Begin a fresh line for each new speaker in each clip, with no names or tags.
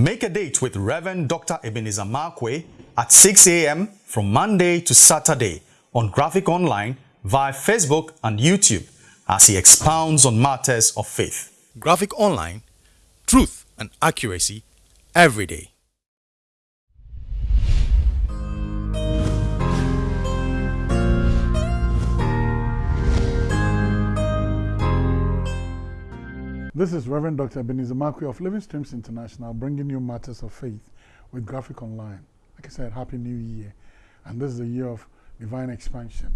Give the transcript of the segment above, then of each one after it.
Make a date with Reverend Dr. Ebenezer Markwei at 6 a.m. from Monday to Saturday on Graphic Online via Facebook and YouTube as he expounds on matters of faith. Graphic Online, truth and accuracy every day.
This is Reverend Dr. Ebenezer Markwei of Living Streams International bringing you matters of faith with Graphic Online. Like I said, Happy New Year. And this is a year of divine expansion.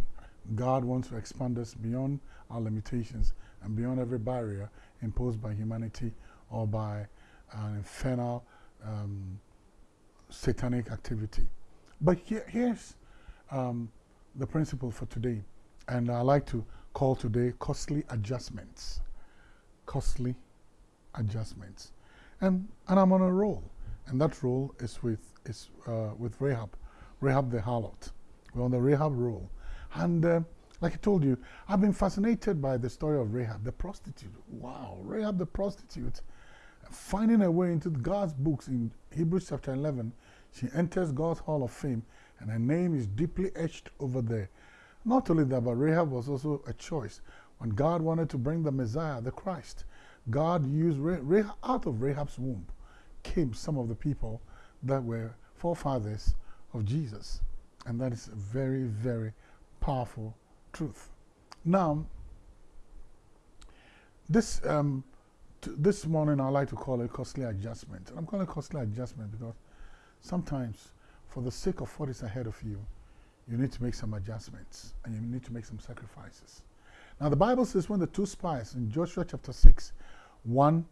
God wants to expand us beyond our limitations and beyond every barrier imposed by humanity or by an infernal um, satanic activity. But here, here's um, the principle for today. And I like to call today costly adjustments costly adjustments. And, and I'm on a roll. And that roll is with, is, uh, with Rahab, Rahab the harlot. We're on the Rahab roll. And uh, like I told you, I've been fascinated by the story of Rahab, the prostitute. Wow, Rahab the prostitute, finding her way into God's books in Hebrews chapter 11. She enters God's hall of fame, and her name is deeply etched over there. Not only that, but Rahab was also a choice when God wanted to bring the Messiah, the Christ, God used, out of Rahab's womb came some of the people that were forefathers of Jesus. And that is a very, very powerful truth. Now, this, um, this morning I like to call it costly adjustment. I'm calling it costly adjustment because sometimes, for the sake of what is ahead of you, you need to make some adjustments and you need to make some sacrifices. Now the Bible says when the two spies in Joshua chapter 6, 1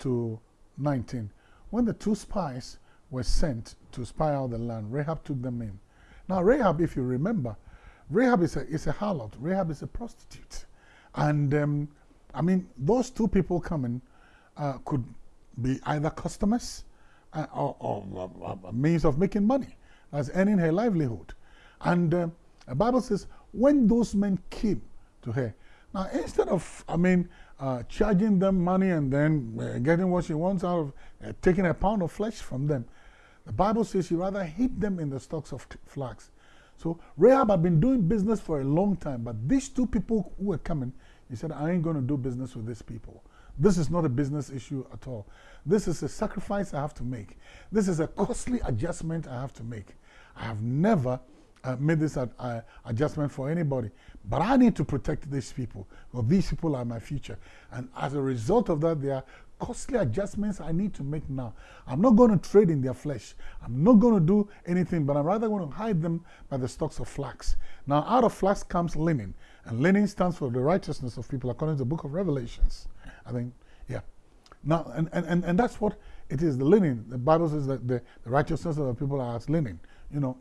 to 19, when the two spies were sent to spy out the land, Rahab took them in. Now Rahab, if you remember, Rahab is a, is a harlot. Rahab is a prostitute. And um, I mean, those two people coming uh, could be either customers uh, or, or, means of making money, as earning her livelihood. And uh, the Bible says, when those men came to her, now, instead of, I mean, uh, charging them money and then uh, getting what she wants out of, uh, taking a pound of flesh from them, the Bible says she rather hid them in the stocks of flax. So Rahab had been doing business for a long time, but these two people who were coming, he said, I ain't going to do business with these people. This is not a business issue at all. This is a sacrifice I have to make. This is a costly adjustment I have to make. I have never uh, made this uh, adjustment for anybody. But I need to protect these people. Well, these people are my future. And as a result of that, there are costly adjustments I need to make now. I'm not going to trade in their flesh. I'm not going to do anything, but I'm rather going to hide them by the stalks of flax. Now, out of flax comes linen. And linen stands for the righteousness of people, according to the book of Revelations. I think, yeah. Now, and, and, and that's what it is, the linen. The Bible says that the, the righteousness of the people are as linen. You know,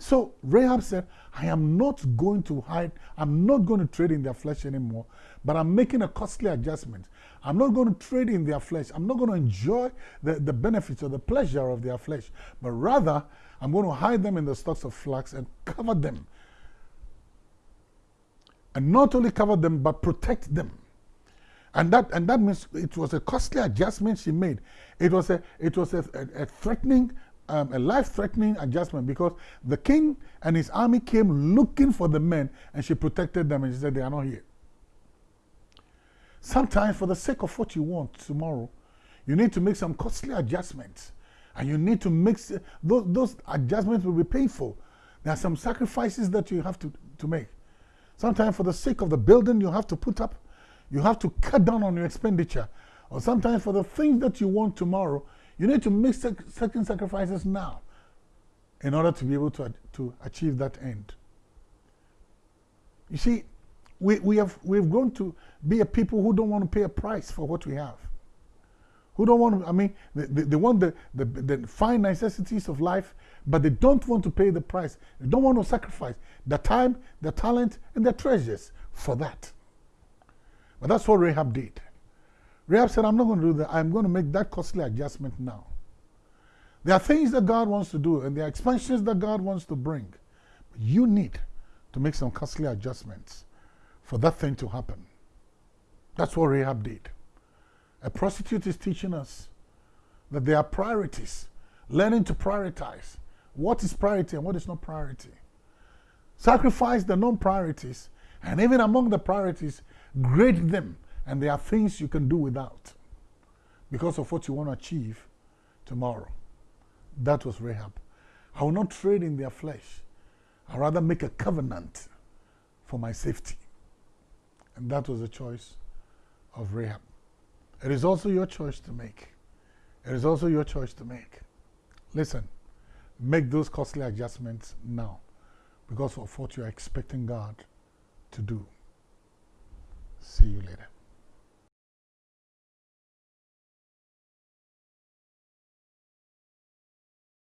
so Rahab said, I am not going to hide, I'm not going to trade in their flesh anymore, but I'm making a costly adjustment. I'm not going to trade in their flesh. I'm not going to enjoy the, the benefits or the pleasure of their flesh, but rather I'm going to hide them in the stocks of flax and cover them. And not only cover them, but protect them. And that, and that means it was a costly adjustment she made. It was a, it was a, a, a threatening um, a life-threatening adjustment because the king and his army came looking for the men and she protected them and she said they are not here. Sometimes for the sake of what you want tomorrow, you need to make some costly adjustments and you need to make, those, those adjustments will be painful. There are some sacrifices that you have to, to make. Sometimes for the sake of the building you have to put up, you have to cut down on your expenditure. Or sometimes for the things that you want tomorrow, you need to make certain sacrifices now in order to be able to, to achieve that end. You see, we, we have, we've grown to be a people who don't want to pay a price for what we have. Who don't want to, I mean, they, they, they want the, the, the fine necessities of life, but they don't want to pay the price. They don't want to sacrifice their time, their talent, and their treasures for that. But that's what Rahab did. Rahab said, I'm not going to do that. I'm going to make that costly adjustment now. There are things that God wants to do, and there are expansions that God wants to bring. But you need to make some costly adjustments for that thing to happen. That's what Rahab did. A prostitute is teaching us that there are priorities. Learning to prioritize. What is priority and what is not priority? Sacrifice the non priorities, and even among the priorities, grade them. And there are things you can do without because of what you want to achieve tomorrow. That was Rahab. I will not trade in their flesh. i rather make a covenant for my safety. And that was the choice of Rahab. It is also your choice to make. It is also your choice to make. Listen, make those costly adjustments now because of what you are expecting God to do. See you later.